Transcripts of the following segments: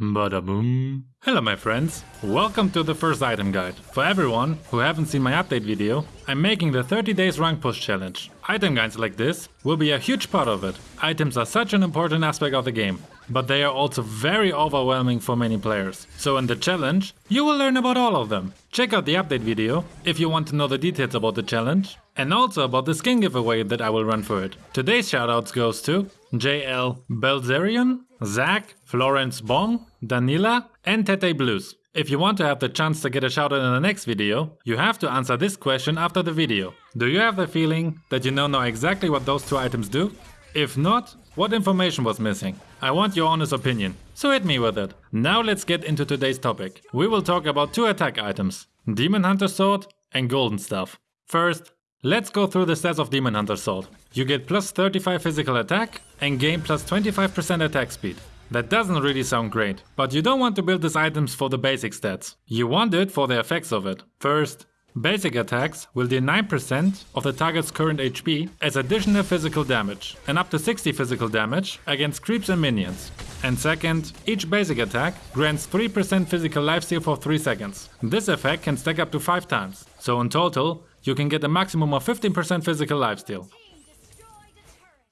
Bada boom. Hello my friends, welcome to the first item guide. For everyone who haven't seen my update video, I'm making the 30 days rank push challenge. Item guides like this will be a huge part of it. Items are such an important aspect of the game, but they are also very overwhelming for many players. So in the challenge, you will learn about all of them. Check out the update video if you want to know the details about the challenge and also about the skin giveaway that I will run for it. Today's shoutouts goes to JL Belzerian, Zach, Florence Bong, Danila and Tete Blues. If you want to have the chance to get a shoutout in the next video, you have to answer this question after the video. Do you have the feeling that you know now exactly what those two items do? If not, what information was missing? I want your honest opinion, so hit me with it. Now let's get into today's topic. We will talk about two attack items, Demon Hunter Sword and Golden Staff. First, let's go through the stats of Demon Hunter Sword. You get plus 35 physical attack and gain plus 25% attack speed. That doesn't really sound great, but you don't want to build these items for the basic stats. You want it for the effects of it. First, basic attacks will deal 9% of the target's current HP as additional physical damage and up to 60 physical damage against creeps and minions. And second, each basic attack grants 3% physical lifesteal for 3 seconds. This effect can stack up to 5 times, so in total, you can get a maximum of 15% physical lifesteal.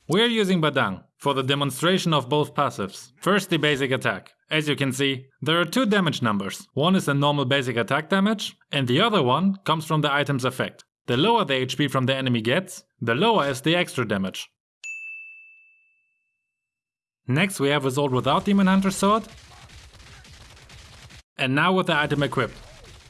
We're using Badang for the demonstration of both passives. First the basic attack. As you can see, there are two damage numbers. One is the normal basic attack damage, and the other one comes from the item's effect. The lower the HP from the enemy gets, the lower is the extra damage. Next we have Result without Demon Hunter Sword. And now with the item equipped.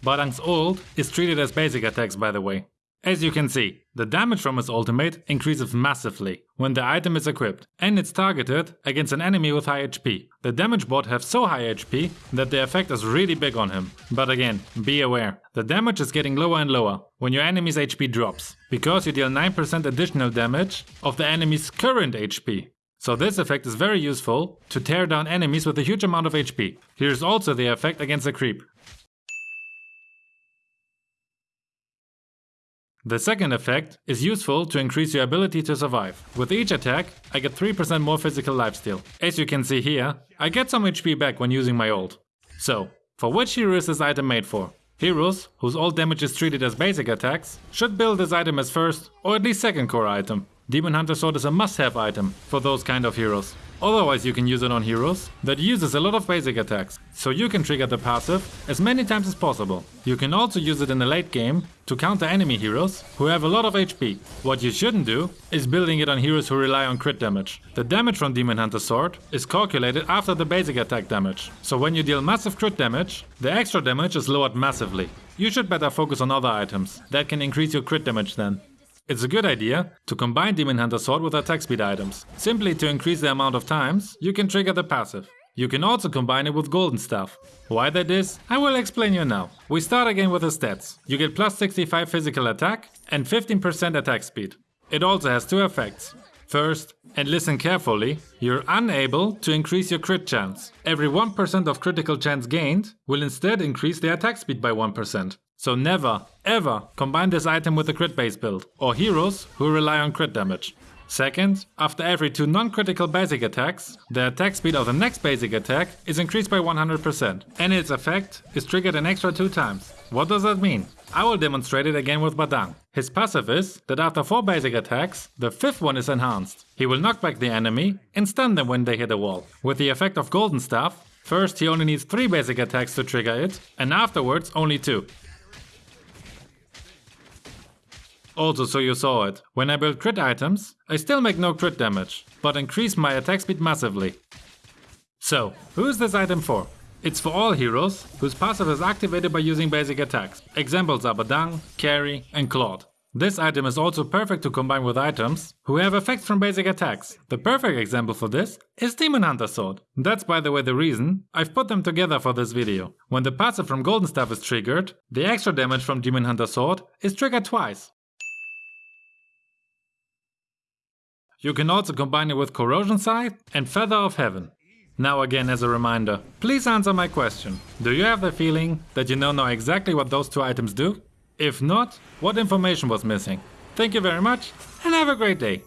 Badang's ult is treated as basic attacks by the way. As you can see, the damage from his ultimate increases massively when the item is equipped and it's targeted against an enemy with high HP. The damage bot have so high HP that the effect is really big on him. But again, be aware, the damage is getting lower and lower when your enemy's HP drops, because you deal 9% additional damage of the enemy's current HP. So this effect is very useful to tear down enemies with a huge amount of HP. Here's also the effect against a creep. The second effect is useful to increase your ability to survive. With each attack, I get 3% more physical lifesteal. As you can see here, I get some HP back when using my ult. So, for which hero is this item made for? Heroes, whose ult damage is treated as basic attacks, should build this item as first or at least second core item. Demon Hunter Sword is a must-have item for those kind of heroes. Otherwise you can use it on heroes that uses a lot of basic attacks, so you can trigger the passive as many times as possible. You can also use it in the late game to counter enemy heroes who have a lot of HP. What you shouldn't do is building it on heroes who rely on crit damage. The damage from Demon Hunter Sword is calculated after the basic attack damage, so when you deal massive crit damage, the extra damage is lowered massively. You should better focus on other items that can increase your crit damage then. It's a good idea to combine Demon Hunter Sword with attack speed items, simply to increase the amount of times you can trigger the passive. You can also combine it with Golden Staff. Why that is, I will explain you now. We start again with the stats. You get plus 65 physical attack and 15% attack speed. It also has two effects. First, and listen carefully, you're unable to increase your crit chance. Every 1% of critical chance gained will instead increase the attack speed by 1%. So never, ever combine this item with a crit base build, or heroes who rely on crit damage. Second, after every two non-critical basic attacks, the attack speed of the next basic attack is increased by 100%, and its effect is triggered an extra two times. What does that mean? I will demonstrate it again with Badang. His passive is that after 4 basic attacks, the fifth one is enhanced. He will knock back the enemy and stun them when they hit a wall. With the effect of Golden Staff, first he only needs 3 basic attacks to trigger it, and afterwards only 2. Also, so you saw it, when I build crit items, I still make no crit damage, but increase my attack speed massively. So, who is this item for? It's for all heroes whose passive is activated by using basic attacks. Examples are Badang, Karrie and Claude. This item is also perfect to combine with items who have effects from basic attacks. The perfect example for this is Demon Hunter Sword. That's by the way the reason I've put them together for this video. When the passive from Golden Staff is triggered, the extra damage from Demon Hunter Sword is triggered twice. You can also combine it with Corrosion Scythe and Feather of Heaven. Now again as a reminder, please answer my question. Do you have the feeling that you know now know exactly what those two items do? If not, what information was missing? Thank you very much and have a great day.